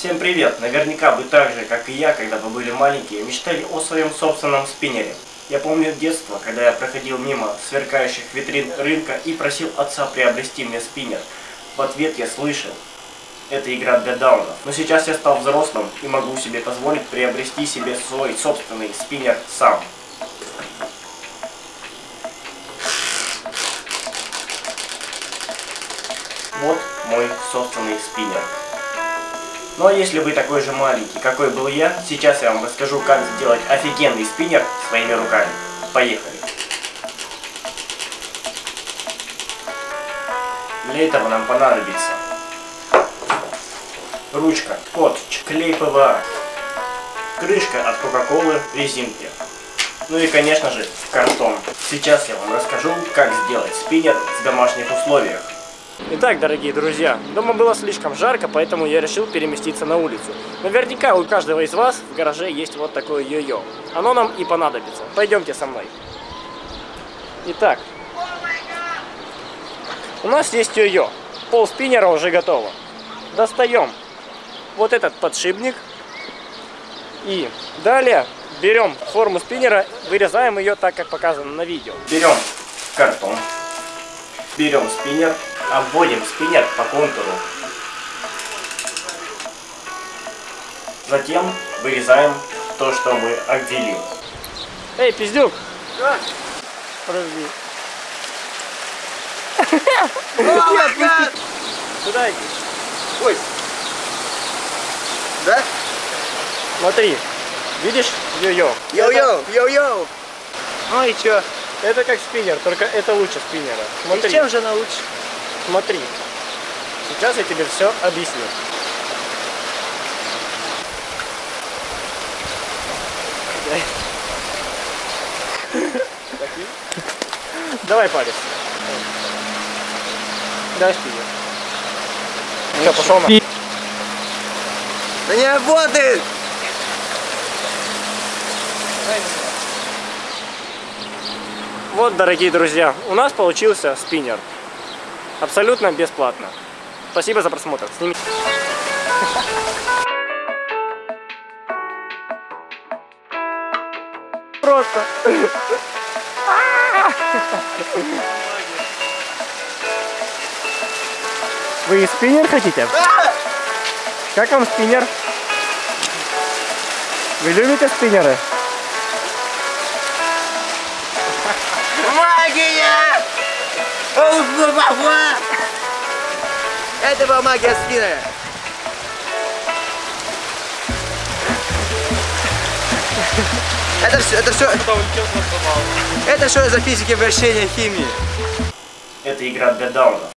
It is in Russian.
Всем привет! Наверняка вы так же, как и я, когда вы были маленькие, мечтали о своем собственном спиннере. Я помню детство, когда я проходил мимо сверкающих витрин рынка и просил отца приобрести мне спиннер. В ответ я слышал, это игра для даунов. Но сейчас я стал взрослым и могу себе позволить приобрести себе свой собственный спиннер сам. Вот мой собственный спиннер. А если вы такой же маленький, какой был я, сейчас я вам расскажу, как сделать офигенный спиннер своими руками. Поехали! Для этого нам понадобится ручка, скотч, клей ПВА, крышка от Кока-Колы, резинки. Ну и конечно же картон. Сейчас я вам расскажу, как сделать спиннер в домашних условиях. Итак, дорогие друзья, дома было слишком жарко, поэтому я решил переместиться на улицу. Наверняка у каждого из вас в гараже есть вот такое йо-йо. Оно нам и понадобится. Пойдемте со мной. Итак, у нас есть йо-йо. Пол спиннера уже готово. Достаем вот этот подшипник. И далее берем форму спиннера, вырезаем ее так, как показано на видео. Берем картон, берем спиннер, обводим спиннер по контуру. Затем вырезаем то, что мы обвели. Эй, пиздюк! Да. Подожди. Куда иди? Ой. Да? Смотри, видишь йо-йо? Йоу-йоу, йоу-йоу. Ну и чё? Это как спиннер, только это лучше спиннера. Смотри, И чем же она лучше? Смотри. Сейчас я тебе все объясню. Давай палец. Дай спиннер. Все, пошел на. Да не работает! Вот, дорогие друзья, у нас получился спиннер. Абсолютно бесплатно. Спасибо за просмотр. Сними. Просто. Вы спиннер хотите? Как вам спиннер? Вы любите спиннеры? Магия! Уф-фу-фу-фу! Это была магия спины. Это все, это все, это что за физики вращения химии? Это игра для даунов.